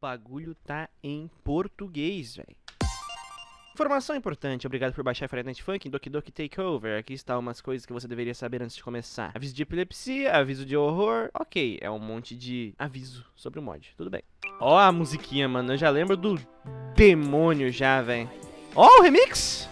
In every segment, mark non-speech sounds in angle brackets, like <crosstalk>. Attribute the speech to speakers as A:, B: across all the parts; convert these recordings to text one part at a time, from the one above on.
A: bagulho tá em português, velho. Informação importante, obrigado por baixar Friday Night Funk, Doki Doki Takeover. Aqui está umas coisas que você deveria saber antes de começar. Aviso de epilepsia, aviso de horror. Ok, é um monte de aviso sobre o mod, tudo bem. Ó a musiquinha, mano, eu já lembro do demônio já, velho. Ó o remix!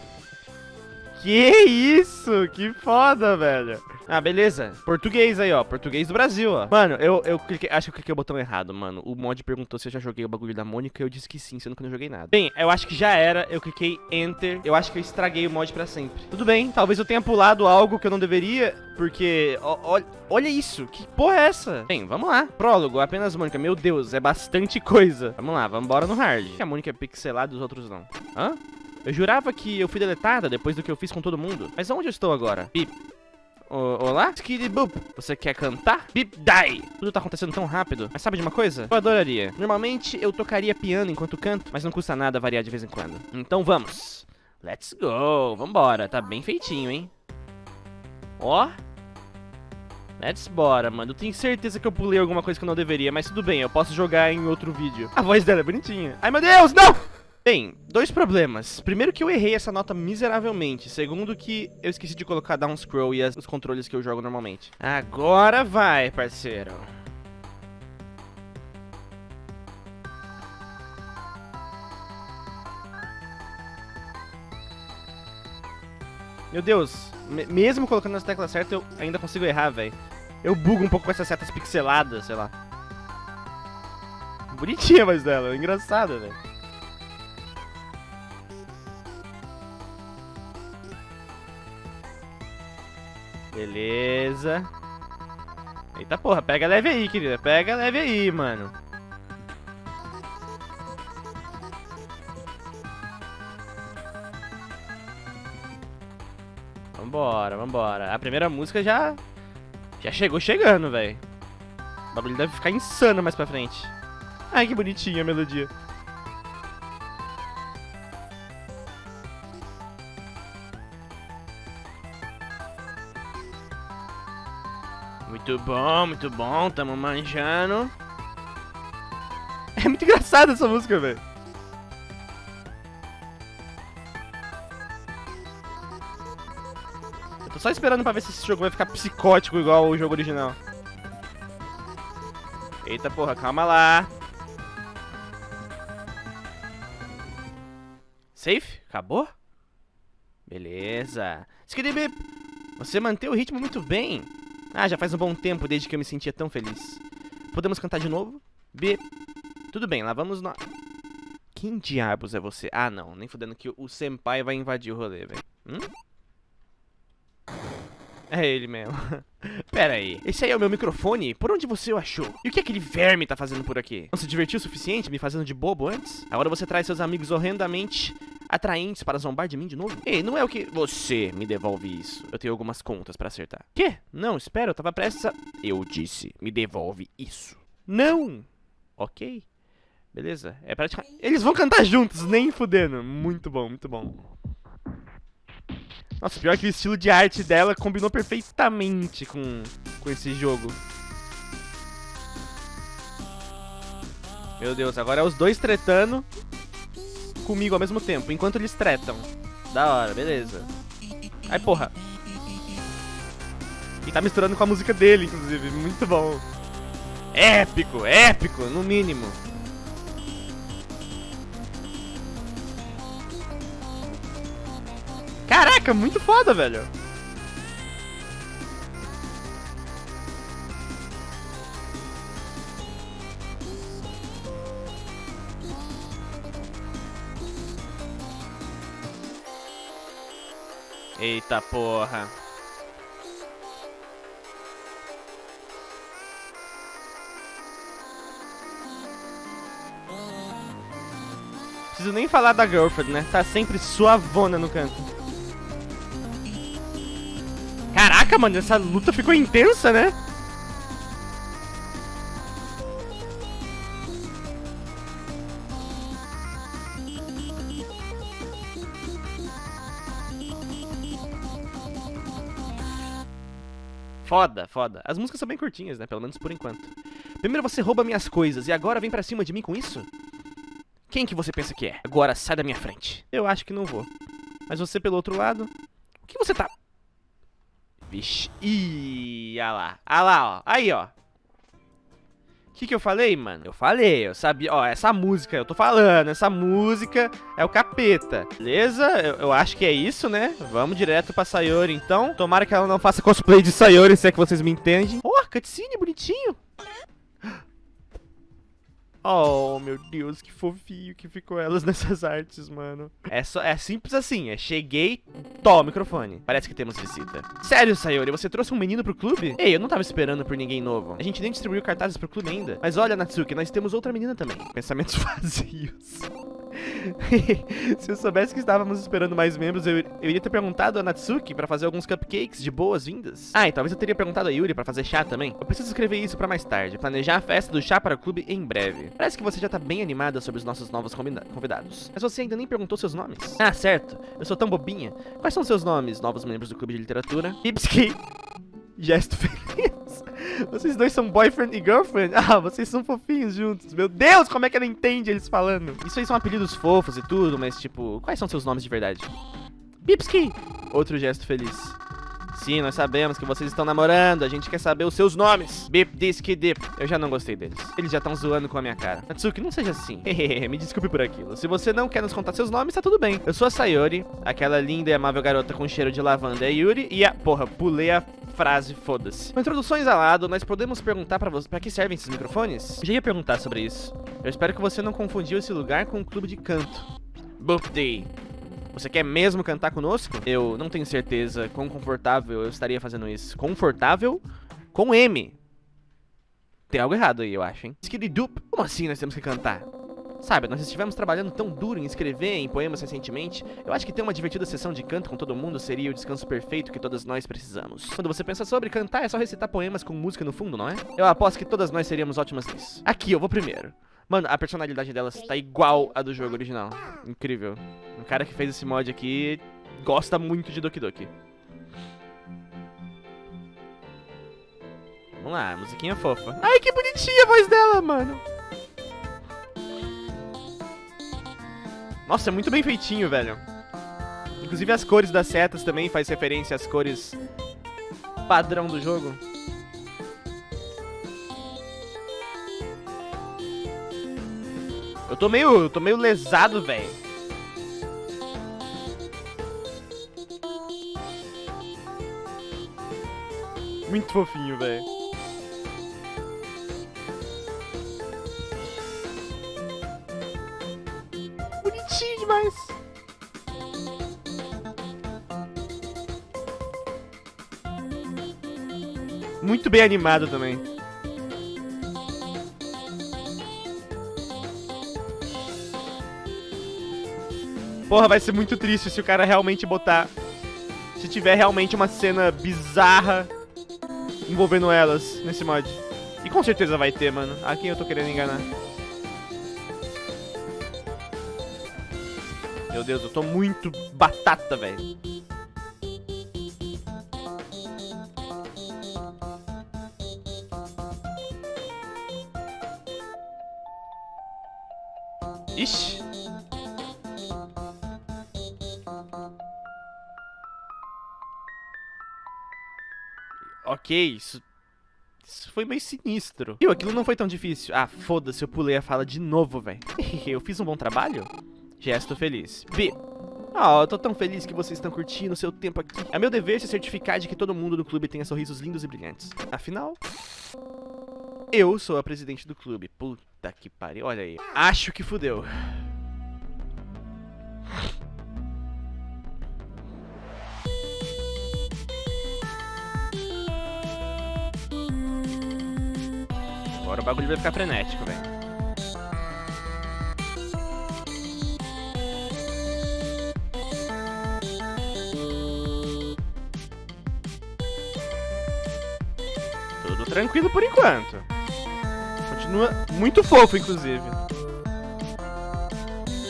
A: Que isso, que foda, velho. Ah, beleza. Português aí, ó. Português do Brasil, ó. Mano, eu, eu cliquei, acho que eu cliquei o botão errado, mano. O mod perguntou se eu já joguei o bagulho da Mônica e eu disse que sim, sendo que eu não joguei nada. Bem, eu acho que já era. Eu cliquei Enter. Eu acho que eu estraguei o mod pra sempre. Tudo bem, talvez eu tenha pulado algo que eu não deveria, porque... Ó, ó, olha isso, que porra é essa? Bem, vamos lá. Prólogo, apenas Mônica. Meu Deus, é bastante coisa. Vamos lá, vamos embora no hard. A Mônica é pixelada e os outros não. Hã? Eu jurava que eu fui deletada depois do que eu fiz com todo mundo. Mas onde eu estou agora? Bip. olá? Skiddy Boop. Você quer cantar? Bip Die. Tudo tá acontecendo tão rápido. Mas sabe de uma coisa? Eu adoraria. Normalmente eu tocaria piano enquanto canto, mas não custa nada variar de vez em quando. Então vamos. Let's go. Vambora. Tá bem feitinho, hein? Ó. Let's bora, mano. Eu tenho certeza que eu pulei alguma coisa que eu não deveria, mas tudo bem, eu posso jogar em outro vídeo. A voz dela é bonitinha. Ai, meu Deus, não! Bem, dois problemas. Primeiro que eu errei essa nota miseravelmente. Segundo que eu esqueci de colocar down scroll e as, os controles que eu jogo normalmente. Agora vai, parceiro. Meu Deus, mesmo colocando as teclas certas, eu ainda consigo errar, velho. Eu bugo um pouco com essas setas pixeladas, sei lá. Bonitinha mais dela, engraçada, velho. Beleza. Eita porra, pega leve aí, querida. Pega leve aí, mano. Vambora, vambora. A primeira música já... Já chegou chegando, velho. O bagulho deve ficar insano mais pra frente. Ai, que bonitinha a melodia. Muito bom, muito bom, tamo manjando. <laughs> É muito engraçada essa música, velho. Eu tô só esperando pra ver se esse jogo vai ficar psicótico igual o jogo original. Eita porra, calma lá. Safe? Acabou? Beleza. Skidibip, você manteve o ritmo muito bem. Ah, já faz um bom tempo desde que eu me sentia tão feliz. Podemos cantar de novo? B. Tudo bem, lá vamos nós. Quem diabos é você? Ah, não. Nem fudendo que o senpai vai invadir o rolê, velho. Hum? É ele mesmo. <laughs> Pera aí. Esse aí é o meu microfone? Por onde você o achou? E o que aquele verme tá fazendo por aqui? Não se divertiu o suficiente me fazendo de bobo antes? Agora você traz seus amigos horrendamente atraentes para zombar de mim de novo? Ei, não é o que... Você me devolve isso. Eu tenho algumas contas para acertar. Quê? Não, espera, eu tava prestes a... Eu disse, me devolve isso. Não! Ok. Beleza, é praticamente... Eles vão cantar juntos, nem fudendo. Muito bom, muito bom. Nossa, pior que o estilo de arte dela combinou perfeitamente com, com esse jogo. Meu Deus, agora é os dois tretando comigo ao mesmo tempo, enquanto eles tretam. Da hora, beleza. Ai, porra. E tá misturando com a música dele, inclusive. Muito bom. Épico, épico, no mínimo. Caraca, muito foda, velho. Eita porra. Preciso nem falar da girlfriend, né? Tá sempre suavona no canto. Caraca, mano, essa luta ficou intensa, né? Foda, foda. As músicas são bem curtinhas, né? Pelo menos por enquanto. Primeiro você rouba minhas coisas e agora vem pra cima de mim com isso? Quem que você pensa que é? Agora sai da minha frente. Eu acho que não vou. Mas você pelo outro lado... O que você tá... Vixe. Ih, olha lá. Olha lá, ó. Aí, ó. O que, que eu falei, mano? Eu falei, eu sabia. Ó, essa música, eu tô falando, essa música é o capeta. Beleza? Eu, eu acho que é isso, né? Vamos direto pra Sayori, então. Tomara que ela não faça cosplay de Sayori, se é que vocês me entendem. Ó, oh, cutscene bonitinho. Oh, meu Deus, que fofinho que ficou elas <laughs> nessas artes, mano. É, só, é simples assim, é cheguei, tó, microfone. Parece que temos visita. Sério, Sayori, você trouxe um menino pro clube? Ei, eu não tava esperando por ninguém novo. A gente nem distribuiu cartazes pro clube ainda. Mas olha, Natsuki, nós temos outra menina também. Pensamentos <laughs> vazios. <laughs> Se eu soubesse que estávamos esperando mais membros, eu, eu iria ter perguntado a Natsuki para fazer alguns cupcakes de boas-vindas. Ah, e talvez eu teria perguntado a Yuri para fazer chá também. Eu preciso escrever isso para mais tarde. Planejar a festa do chá para o clube em breve. Parece que você já tá bem animada sobre os nossos novos convidados. Mas você ainda nem perguntou seus nomes. Ah, certo. Eu sou tão bobinha. Quais são seus nomes, novos membros do clube de literatura? Ipski. Gesto feliz. <laughs> Vocês dois são boyfriend e girlfriend? <laughs> Ah, vocês são fofinhos juntos. Meu Deus, como é que ela entende eles falando? Isso aí são apelidos fofos e tudo, mas tipo, quais são seus nomes de verdade? Bipski! Outro gesto feliz. Sim, nós sabemos que vocês estão namorando, a gente quer saber os seus nomes. Bip, Disk, Dip. Eu já não gostei deles. Eles já estão zoando com a minha cara. Natsuki, não seja assim. <laughs> Me desculpe por aquilo. Se você não quer nos contar seus nomes, tá tudo bem. Eu sou a Sayori, aquela linda e amável garota com cheiro de lavanda é a Yuri, e a... Porra, pulei a frase, foda-se. Com introduções ao lado, nós podemos perguntar pra você pra que servem esses microfones? Eu já ia perguntar sobre isso. Eu espero que você não confundiu esse lugar com um clube de canto. Birthday. Você quer mesmo cantar conosco? Eu não tenho certeza quão confortável eu estaria fazendo isso. Confortável com M. Tem algo errado aí, eu acho, hein? Skiddy-doop. Como assim nós temos que cantar? Sabe, nós estivemos trabalhando tão duro em escrever em poemas recentemente, eu acho que ter uma divertida sessão de canto com todo mundo seria o descanso perfeito que todas nós precisamos. Quando você pensa sobre cantar, é só recitar poemas com música no fundo, não é? Eu aposto que todas nós seríamos ótimas nisso. Aqui, eu vou primeiro. Mano, a personalidade delas tá igual a do jogo original. Incrível. O cara que fez esse mod aqui gosta muito de Doki Doki. Vamos lá, musiquinha fofa. Ai, que bonitinha a voz dela, mano. Nossa, é muito bem feitinho, velho. Inclusive as cores das setas também faz referência às cores padrão do jogo. Eu tô meio, eu tô meio lesado, velho. Muito fofinho, velho. Bonitinho demais. Muito bem animado também. Porra, vai ser muito triste se o cara realmente botar... Se tiver realmente uma cena bizarra envolvendo elas nesse mod. E com certeza vai ter, mano. A quem eu tô querendo enganar? Meu Deus, eu tô muito batata, velho. Ok, isso... Isso foi meio sinistro. E aquilo não foi tão difícil. Ah, foda-se, eu pulei a fala de novo, velho. <laughs> eu fiz um bom trabalho? Gesto feliz. B. Ah, oh, eu tô tão feliz que vocês estão curtindo o seu tempo aqui. É meu dever se certificar de que todo mundo do clube tenha sorrisos lindos e brilhantes. Afinal, eu sou a presidente do clube. Puta que pariu, olha aí. Acho que fudeu. Agora o bagulho vai ficar frenético, velho. Tudo tranquilo por enquanto. Continua muito fofo, inclusive.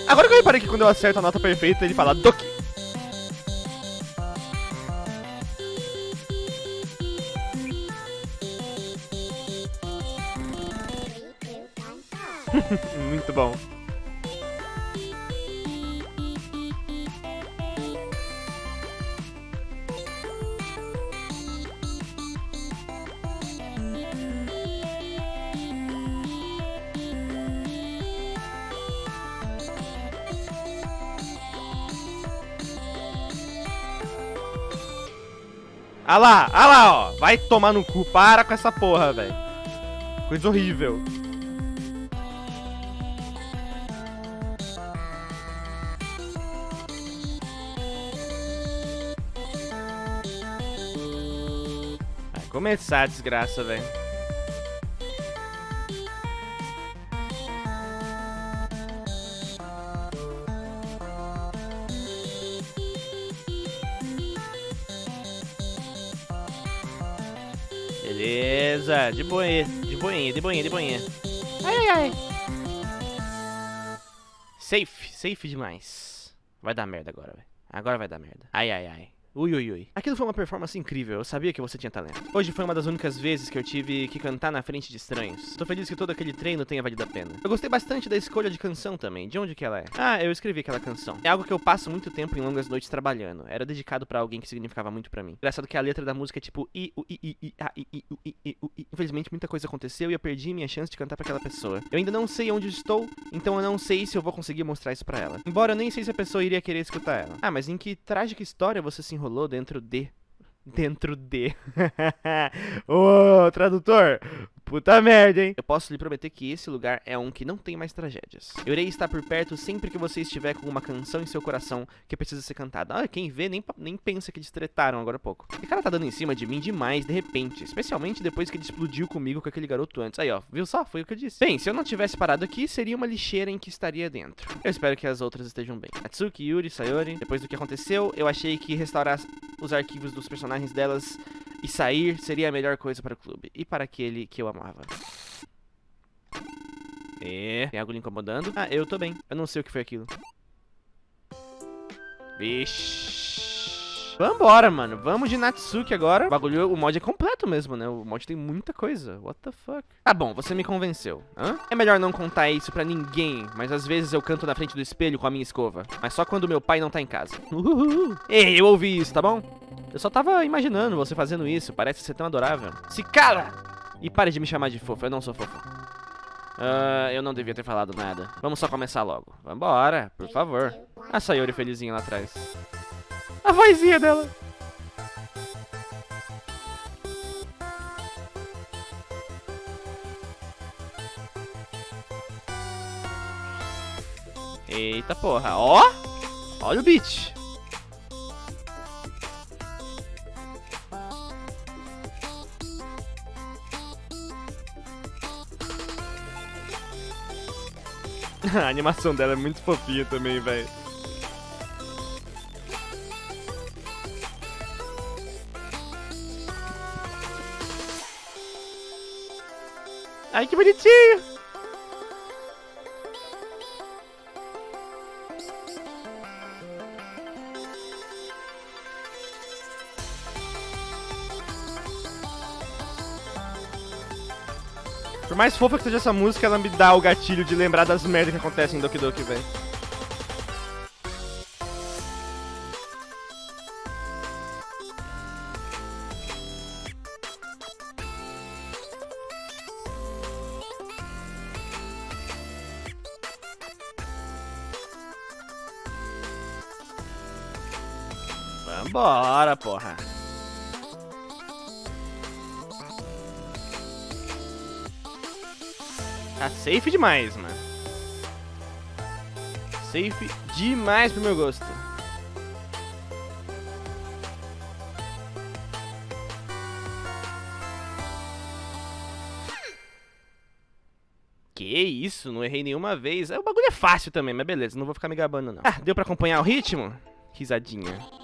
A: Agora que eu reparei que quando eu acerto a nota perfeita, ele fala Doki. Bom. Ah lá, ah lá, ó. Vai tomar no cu. Para com essa porra, velho. Coisa horrível. Começar a desgraça, velho. Beleza, de boinha, de boinha, de boinha, de boinha. Ai, ai, ai. Safe, safe demais. Vai dar merda agora, velho. Agora vai dar merda. Ai, ai, ai. Ui, ui, ui. Aquilo foi uma performance incrível, eu sabia que você tinha talento. Hoje foi uma das únicas vezes que eu tive que cantar na frente de estranhos. Tô feliz que todo aquele treino tenha valido a pena. Eu gostei bastante da escolha de canção também. De onde que ela é? Ah, eu escrevi aquela canção. É algo que eu passo muito tempo em longas noites trabalhando. Era dedicado pra alguém que significava muito pra mim. Engraçado que a letra da música é tipo i, u, i, i, i, a, i. Infelizmente muita coisa aconteceu e eu perdi minha chance de cantar pra aquela pessoa. Eu ainda não sei onde estou, então eu não sei se eu vou conseguir mostrar isso pra ela. Embora eu nem sei se a pessoa iria querer escutar ela. Ah, mas em que trágica história você se enrolou dentro de dentro de. <laughs> Ô, tradutor! Puta merda, hein? Eu posso lhe prometer que esse lugar é um que não tem mais tragédias. Eu irei estar por perto sempre que você estiver com uma canção em seu coração que precisa ser cantada. Ah, quem vê nem, nem pensa que eles tretaram agora há pouco. O cara tá dando em cima de mim demais de repente, especialmente depois que ele explodiu comigo com aquele garoto antes. Aí, ó, viu só? Foi o que eu disse. Bem, se eu não tivesse parado aqui, seria uma lixeira em que estaria dentro. Eu espero que as outras estejam bem. Atsuki, Yuri, Sayori, depois do que aconteceu, eu achei que restaurar os arquivos dos personagens delas e sair seria a melhor coisa para o clube. E para aquele que eu amava. É, tem algo lhe incomodando? Ah, eu tô bem. Eu não sei o que foi aquilo. Vixe. Vambora, mano. Vamos de Natsuki agora. O bagulho, o mod é completo mesmo, né? O mod tem muita coisa. What the fuck? Tá bom, você me convenceu. Hã? É melhor não contar isso pra ninguém, mas às vezes eu canto na frente do espelho com a minha escova. Mas só quando meu pai não tá em casa. Uhul. Ei, eu ouvi isso, tá bom? Eu só tava imaginando você fazendo isso. Parece ser tão adorável. Se cala! E pare de me chamar de fofo. Eu não sou fofo. Uh, eu não devia ter falado nada. Vamos só começar logo. Vambora, por favor. A Sayori felizinha lá atrás. A vozinha dela. Eita porra, ó! Olha o beat. <laughs> A animação dela é muito fofinha também, velho. Ai, que bonitinho! Por mais fofa que seja essa música, ela me dá o gatilho de lembrar das merdas que acontecem em Doki Doki, velho. Vambora, porra. Tá safe demais, mano. Safe demais pro meu gosto. Que isso, não errei nenhuma vez. O bagulho é fácil também, mas beleza, não vou ficar me gabando não. Ah, deu pra acompanhar o ritmo? Risadinha.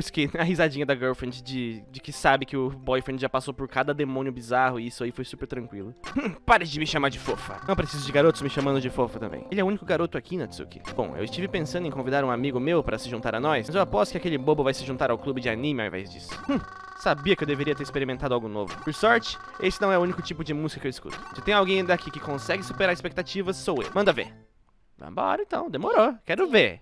A: Skin, <laughs> a risadinha da girlfriend de, de que sabe que o boyfriend já passou por cada demônio bizarro e isso aí foi super tranquilo. <laughs> Pare de me chamar de fofa. Não preciso de garotos me chamando de fofa também. Ele é o único garoto aqui, Natsuki. Bom, eu estive pensando em convidar um amigo meu para se juntar a nós, mas eu aposto que aquele bobo vai se juntar ao clube de anime ao invés disso. Hum. Sabia que eu deveria ter experimentado algo novo. Por sorte, esse não é o único tipo de música que eu escuto. Se tem alguém daqui que consegue superar expectativas, sou eu. Manda ver. Vambora então, demorou. Quero ver.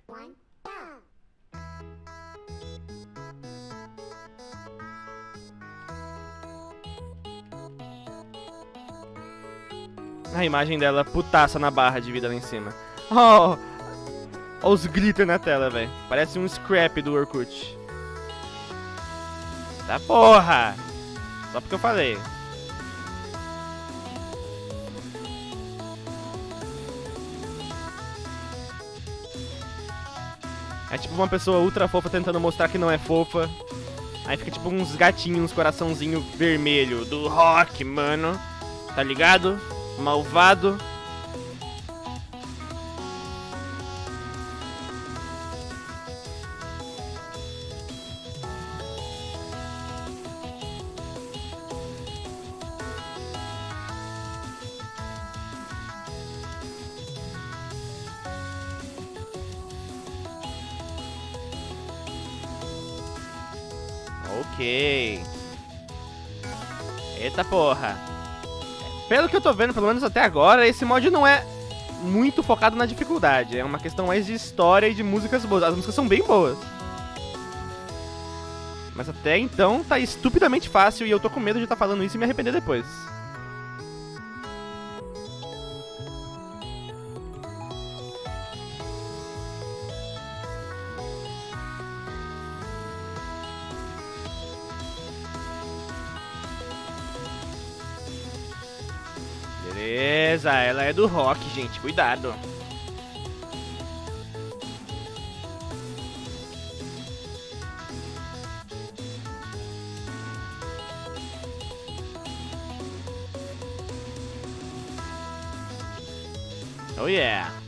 A: A imagem dela putaça na barra de vida lá em cima. Oh! Olha os glitter na tela, velho. Parece um scrap do Orkut. Tá porra! Só porque eu falei. É tipo uma pessoa ultra fofa tentando mostrar que não é fofa. Aí fica tipo uns gatinhos, uns coraçãozinho vermelho do rock, mano. Tá ligado? Malvado. Ok. Eita porra. Pelo que eu tô vendo, pelo menos até agora, esse mod não é muito focado na dificuldade. É uma questão mais de história e de músicas boas. As músicas são bem boas. Mas até então tá estupidamente fácil e eu tô com medo de estar tá falando isso e me arrepender depois. Beleza, ela é do rock, gente. Cuidado. Oh yeah.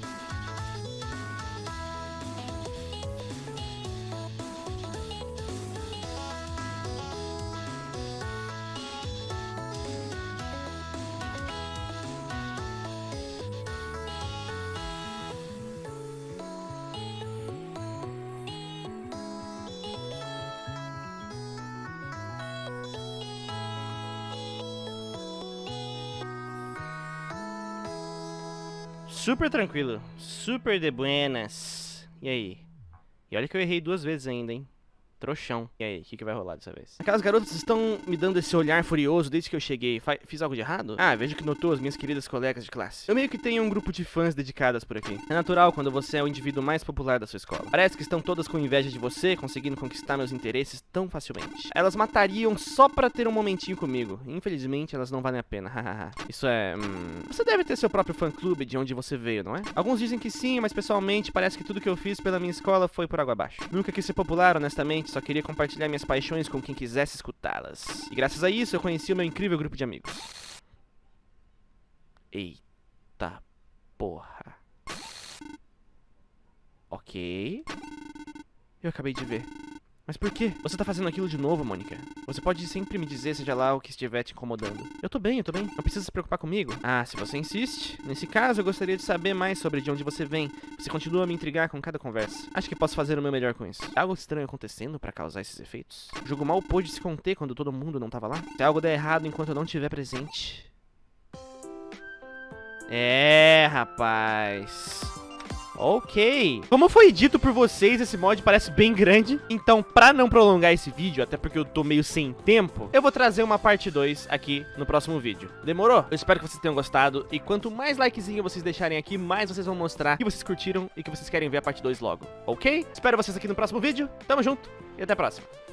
A: Super tranquilo. Super de buenas. E aí? E olha que eu errei duas vezes ainda, hein? Trouxão. E aí, o que, que vai rolar dessa vez? Aquelas garotas estão me dando esse olhar furioso desde que eu cheguei. Fa fiz algo de errado? Ah, vejo que notou as minhas queridas colegas de classe. Eu meio que tenho um grupo de fãs dedicadas por aqui. É natural quando você é o indivíduo mais popular da sua escola. Parece que estão todas com inveja de você, conseguindo conquistar meus interesses tão facilmente. Elas matariam só pra ter um momentinho comigo. Infelizmente, elas não valem a pena. <laughs> Hahaha. Isso é... Hum... Você deve ter seu próprio fã-clube de onde você veio, não é? Alguns dizem que sim, mas pessoalmente parece que tudo que eu fiz pela minha escola foi por água abaixo. Nunca quis ser popular, honestamente só queria compartilhar minhas paixões com quem quisesse escutá-las. E graças a isso eu conheci o meu incrível grupo de amigos. Eita porra. Ok. Eu acabei de ver. Mas por quê? Você tá fazendo aquilo de novo, Mônica? Você pode sempre me dizer, seja lá o que estiver te incomodando. Eu tô bem, eu tô bem. Não precisa se preocupar comigo. Ah, se você insiste. Nesse caso, eu gostaria de saber mais sobre de onde você vem. Você continua a me intrigar com cada conversa. Acho que posso fazer o meu melhor com isso. Algo estranho acontecendo pra causar esses efeitos? O jogo mal pôde se conter quando todo mundo não tava lá? Se algo der errado enquanto eu não estiver presente... É, rapaz... Ok. Como foi dito por vocês, esse mod parece bem grande. Então, pra não prolongar esse vídeo, até porque eu tô meio sem tempo, eu vou trazer uma parte 2 aqui no próximo vídeo. Demorou? Eu espero que vocês tenham gostado. E quanto mais likezinho vocês deixarem aqui, mais vocês vão mostrar que vocês curtiram e que vocês querem ver a parte 2 logo. Ok? Espero vocês aqui no próximo vídeo. Tamo junto e até a próxima.